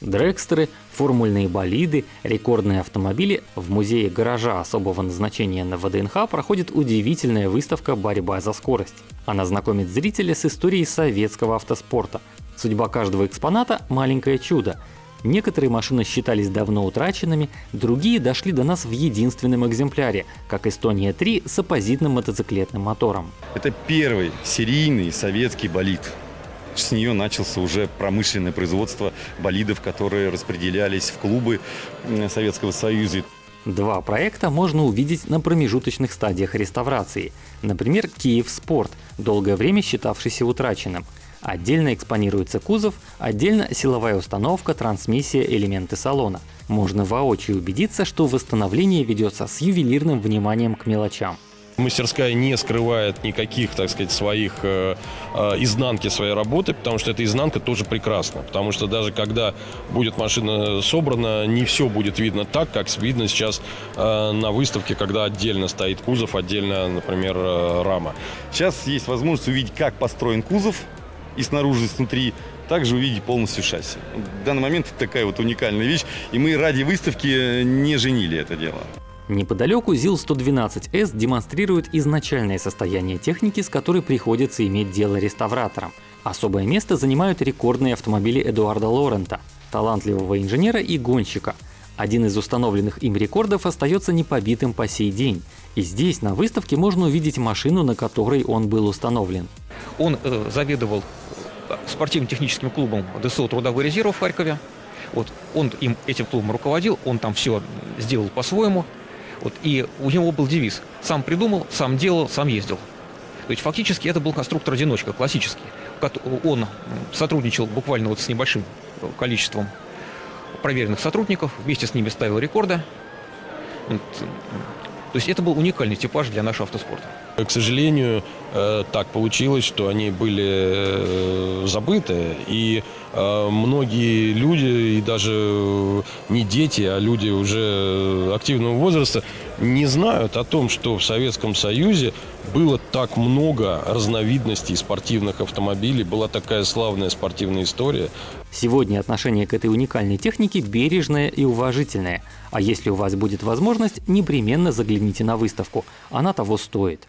Дрекстеры, формульные болиды, рекордные автомобили в музее гаража особого назначения на ВДНХ проходит удивительная выставка «Борьба за скорость». Она знакомит зрителя с историей советского автоспорта. Судьба каждого экспоната – маленькое чудо. Некоторые машины считались давно утраченными, другие дошли до нас в единственном экземпляре, как Эстония-3 с оппозитным мотоциклетным мотором. Это первый серийный советский болид. С нее начался уже промышленное производство болидов, которые распределялись в клубы Советского Союза. Два проекта можно увидеть на промежуточных стадиях реставрации. Например, Киев Спорт, долгое время считавшийся утраченным. Отдельно экспонируется кузов, отдельно силовая установка, трансмиссия, элементы салона. Можно воочию убедиться, что восстановление ведется с ювелирным вниманием к мелочам. Мастерская не скрывает никаких, так сказать, своих э, э, изнанки своей работы, потому что эта изнанка тоже прекрасна. Потому что даже когда будет машина собрана, не все будет видно так, как видно сейчас э, на выставке, когда отдельно стоит кузов, отдельно, например, э, рама. Сейчас есть возможность увидеть, как построен кузов и снаружи, и снутри, также увидеть полностью шасси. В данный момент это такая вот уникальная вещь, и мы ради выставки не женили это дело. Неподалеку ЗИЛ-112С демонстрирует изначальное состояние техники, с которой приходится иметь дело реставраторам. Особое место занимают рекордные автомобили Эдуарда Лорента, талантливого инженера и гонщика. Один из установленных им рекордов остается непобитым по сей день. И здесь, на выставке, можно увидеть машину, на которой он был установлен. Он э, заведовал спортивно-техническим клубом ДСО «Трудовой резерв» в Харькове. Вот, он им, этим клубом руководил, он там все сделал по-своему. Вот, и у него был девиз «сам придумал, сам делал, сам ездил». То есть фактически это был конструктор-одиночка, классический. Он сотрудничал буквально вот с небольшим количеством проверенных сотрудников, вместе с ними ставил рекорды. То есть это был уникальный типаж для нашего автоспорта. К сожалению, э, так получилось, что они были э, забыты, и э, многие люди, и даже не дети, а люди уже активного возраста, не знают о том, что в Советском Союзе было так много разновидностей спортивных автомобилей, была такая славная спортивная история. Сегодня отношение к этой уникальной технике бережное и уважительное. А если у вас будет возможность, непременно загляните на выставку. Она того стоит.